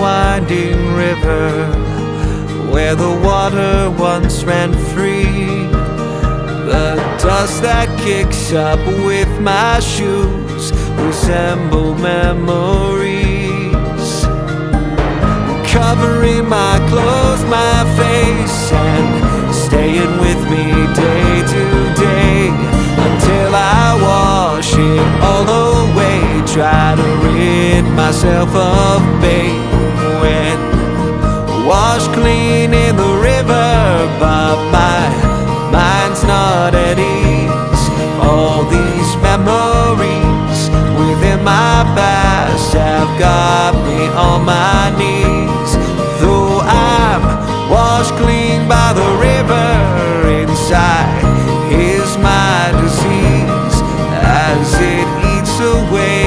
winding river where the water once ran free. The dust that kicks up with my shoes resemble memories. Covering my clothes, my face, and staying with me day to day until I wash it all away myself of babe wet, washed clean in the river but my mind's not at ease. All these memories within my past have got me on my knees. Though I'm washed clean by the river inside is my disease. As it eats away